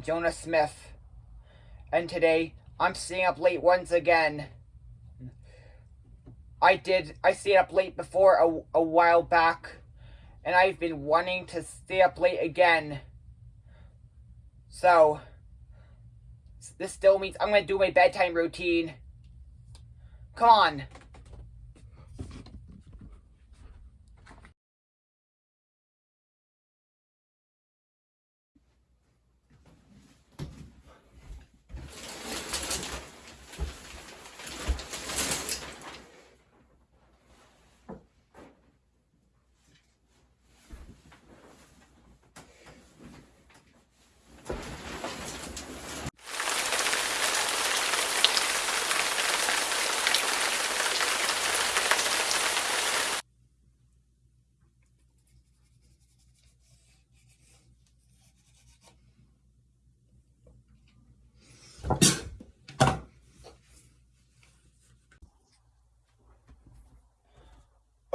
Jonah Smith. And today, I'm staying up late once again. I did, I stayed up late before a, a while back, and I've been wanting to stay up late again. So, this still means I'm going to do my bedtime routine. Come on.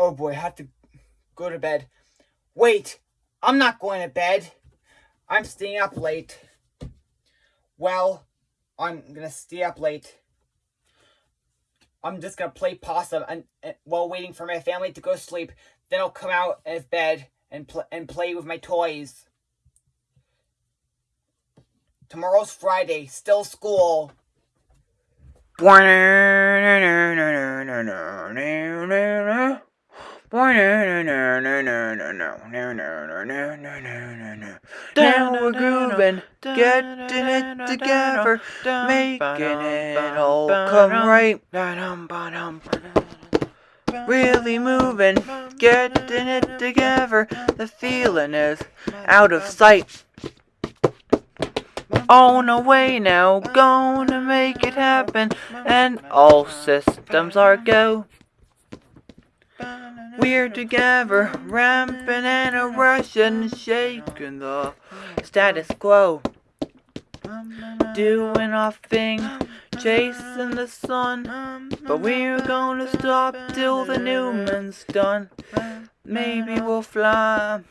Oh boy, I have to go to bed. Wait, I'm not going to bed. I'm staying up late. Well, I'm gonna stay up late. I'm just gonna play possum and, and while waiting for my family to go to sleep. Then I'll come out of bed and pl and play with my toys. Tomorrow's Friday, still school. Now we're grooving, getting it together, making it all come right. Really moving, getting it together, the feeling is out of sight. On the way now, gonna make it happen, and all systems are go. We're together, ramping and a rush and shaking the status quo. Doing our thing, chasing the sun, but we're gonna stop till the new Newman's done. Maybe we'll fly,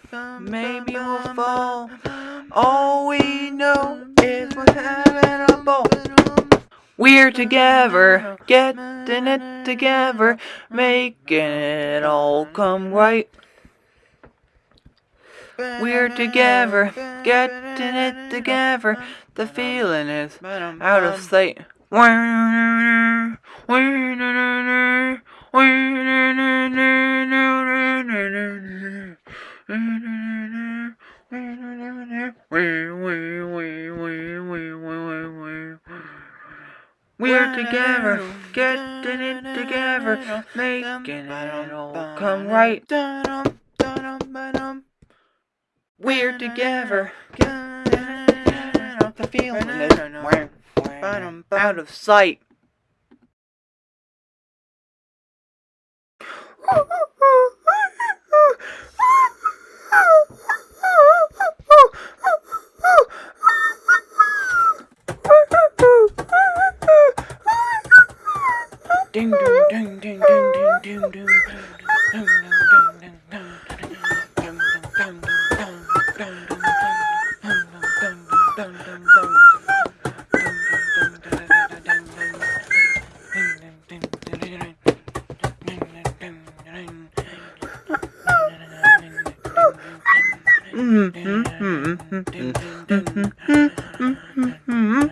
maybe we'll fall. All we know is we're having a ball. We're together, getting it together, making it all come right. We're together, getting it together, the feeling is out of sight. Getting it together, making it all come right. We're together, the feeling is out of sight. Ding dong ding ding ding ding ding ding ding ding ding Mm-hmm.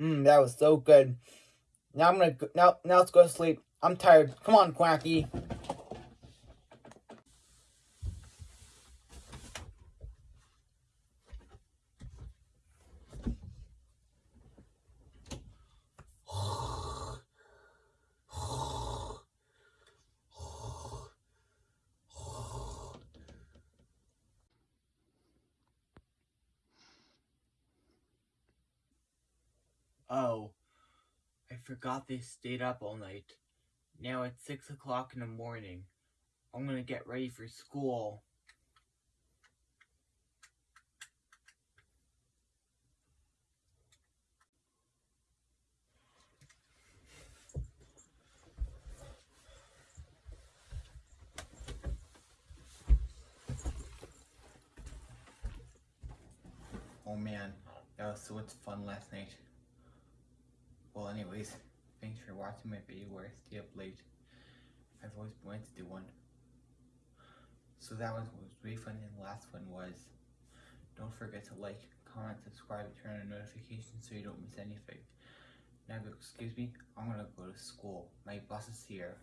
Mmm, that was so good. Now I'm gonna go, now now let's go to sleep. I'm tired. Come on, Quacky. Oh, I forgot they stayed up all night. Now it's six o'clock in the morning. I'm gonna get ready for school. Oh man, that was so much fun last night. Well, anyways, thanks for watching my video where I stay up late. I've always wanted to do one. So that one was really fun, and the last one was don't forget to like, comment, subscribe, turn on notifications so you don't miss anything. Now, excuse me, I'm gonna go to school. My boss is here.